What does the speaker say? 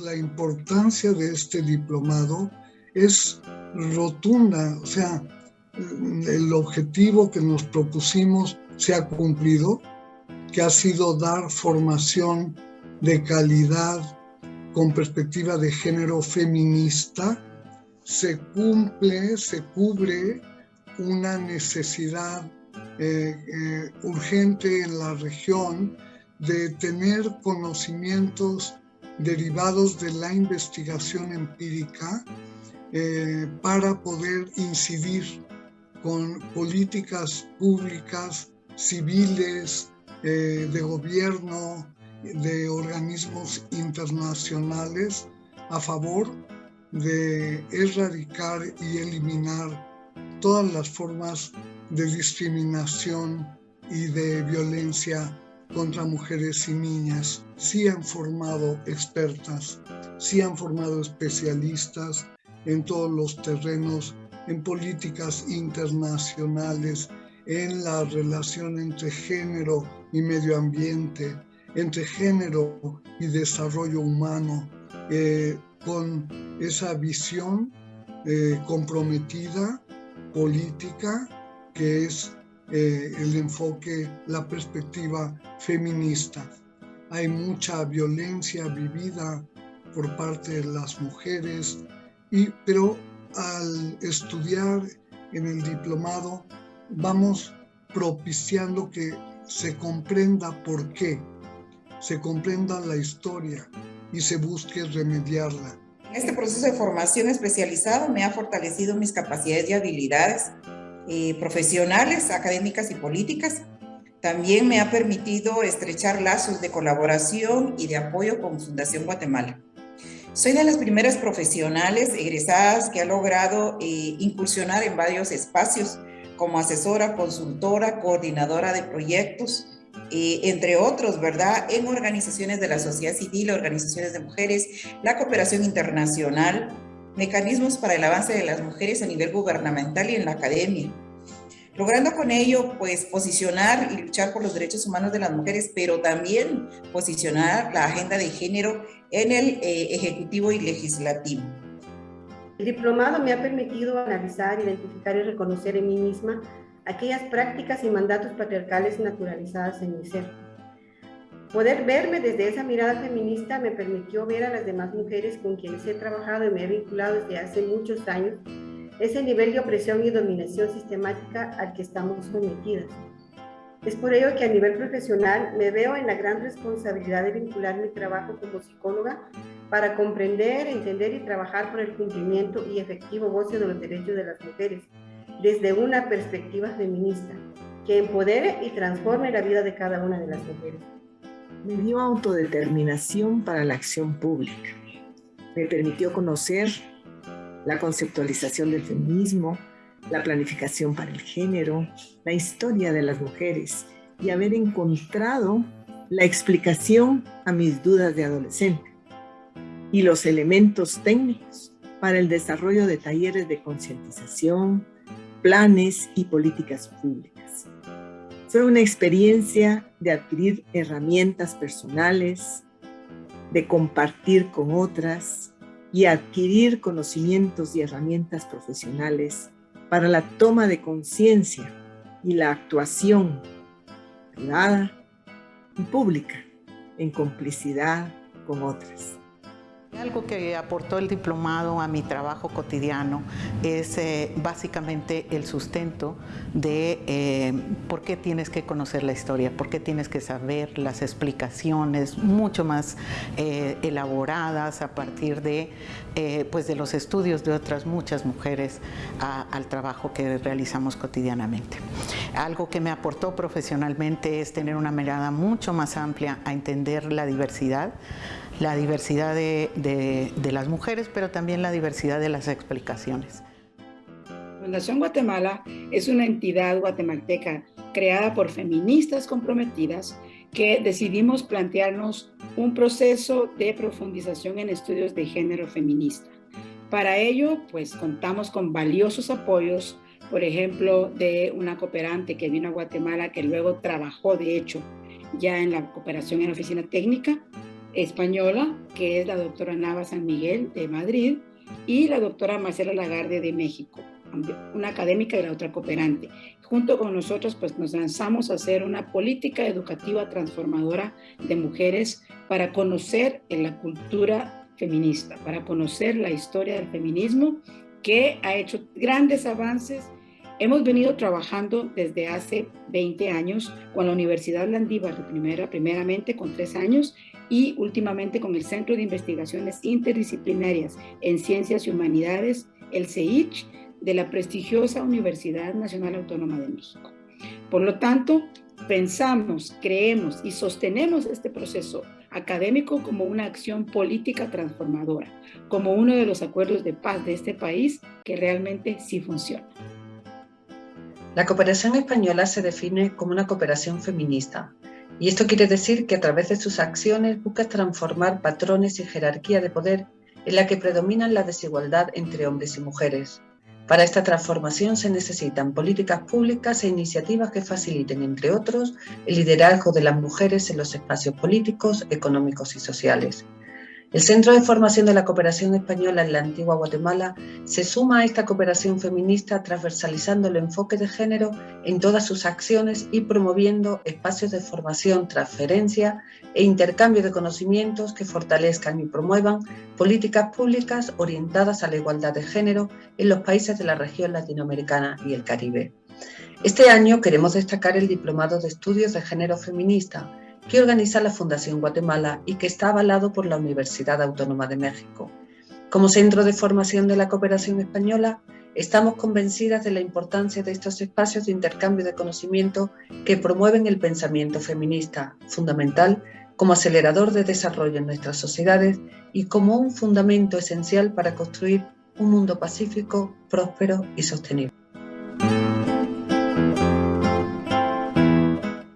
La importancia de este diplomado es rotunda, o sea, el objetivo que nos propusimos se ha cumplido, que ha sido dar formación de calidad con perspectiva de género feminista, se cumple, se cubre una necesidad eh, eh, urgente en la región de tener conocimientos derivados de la investigación empírica eh, para poder incidir con políticas públicas, civiles, de gobierno, de organismos internacionales a favor de erradicar y eliminar todas las formas de discriminación y de violencia contra mujeres y niñas. Sí han formado expertas, sí han formado especialistas en todos los terrenos en políticas internacionales, en la relación entre género y medio ambiente, entre género y desarrollo humano, eh, con esa visión eh, comprometida política que es eh, el enfoque, la perspectiva feminista. Hay mucha violencia vivida por parte de las mujeres, y, pero al estudiar en el diplomado vamos propiciando que se comprenda por qué, se comprenda la historia y se busque remediarla. Este proceso de formación especializado me ha fortalecido mis capacidades y habilidades eh, profesionales, académicas y políticas. También me ha permitido estrechar lazos de colaboración y de apoyo con Fundación Guatemala. Soy de las primeras profesionales egresadas que ha logrado eh, incursionar en varios espacios como asesora, consultora, coordinadora de proyectos, eh, entre otros, ¿verdad? En organizaciones de la sociedad civil, organizaciones de mujeres, la cooperación internacional, mecanismos para el avance de las mujeres a nivel gubernamental y en la academia logrando con ello pues posicionar y luchar por los derechos humanos de las mujeres, pero también posicionar la agenda de género en el eh, ejecutivo y legislativo. El diplomado me ha permitido analizar, identificar y reconocer en mí misma aquellas prácticas y mandatos patriarcales naturalizadas en mi ser. Poder verme desde esa mirada feminista me permitió ver a las demás mujeres con quienes he trabajado y me he vinculado desde hace muchos años ese nivel de opresión y dominación sistemática al que estamos sometidas. Es por ello que a nivel profesional me veo en la gran responsabilidad de vincular mi trabajo como psicóloga para comprender, entender y trabajar por el cumplimiento y efectivo goce de los derechos de las mujeres desde una perspectiva feminista que empodere y transforme la vida de cada una de las mujeres. Me dio autodeterminación para la acción pública. Me permitió conocer la conceptualización del feminismo, la planificación para el género, la historia de las mujeres y haber encontrado la explicación a mis dudas de adolescente y los elementos técnicos para el desarrollo de talleres de concientización, planes y políticas públicas. Fue una experiencia de adquirir herramientas personales, de compartir con otras, y adquirir conocimientos y herramientas profesionales para la toma de conciencia y la actuación privada y pública en complicidad con otras. Algo que aportó el diplomado a mi trabajo cotidiano es eh, básicamente el sustento de eh, por qué tienes que conocer la historia, por qué tienes que saber las explicaciones mucho más eh, elaboradas a partir de, pues de los estudios de otras muchas mujeres al trabajo que realizamos cotidianamente. Algo que me aportó profesionalmente es tener una mirada mucho más amplia a entender la diversidad, la diversidad de, las mujeres, pero también la diversidad de las explicaciones. Fundación Guatemala es una entidad guatemalteca creada por feministas comprometidas que decidimos plantearnos un proceso de profundización en estudios de género feminista. Para ello, pues contamos con valiosos apoyos por ejemplo, de una cooperante que vino a Guatemala, que luego trabajó, de hecho, ya en la cooperación en la oficina técnica española, que es la doctora Nava San Miguel de Madrid, y la doctora Marcela Lagarde de México, una académica y la otra cooperante. Junto con nosotros, pues nos lanzamos a hacer una política educativa transformadora de mujeres para conocer la cultura feminista, para conocer la historia del feminismo que ha hecho grandes avances Hemos venido trabajando desde hace 20 años con la Universidad Landívar, primera, primeramente con tres años, y últimamente con el Centro de Investigaciones Interdisciplinarias en Ciencias y Humanidades, el CEICH, de la prestigiosa Universidad Nacional Autónoma de México. Por lo tanto, pensamos, creemos y sostenemos este proceso académico como una acción política transformadora, como uno de los acuerdos de paz de este país que realmente sí funciona. La cooperación española se define como una cooperación feminista, y esto quiere decir que a través de sus acciones busca transformar patrones y jerarquía de poder en la que predominan la desigualdad entre hombres y mujeres. Para esta transformación se necesitan políticas públicas e iniciativas que faciliten, entre otros, el liderazgo de las mujeres en los espacios políticos, económicos y sociales. El Centro de Formación de la Cooperación Española en la antigua Guatemala se suma a esta cooperación feminista transversalizando el enfoque de género en todas sus acciones y promoviendo espacios de formación, transferencia e intercambio de conocimientos que fortalezcan y promuevan políticas públicas orientadas a la igualdad de género en los países de la región latinoamericana y el Caribe. Este año queremos destacar el Diplomado de Estudios de Género Feminista, que organiza la Fundación Guatemala y que está avalado por la Universidad Autónoma de México. Como centro de formación de la cooperación española, estamos convencidas de la importancia de estos espacios de intercambio de conocimiento que promueven el pensamiento feminista, fundamental como acelerador de desarrollo en nuestras sociedades y como un fundamento esencial para construir un mundo pacífico, próspero y sostenible.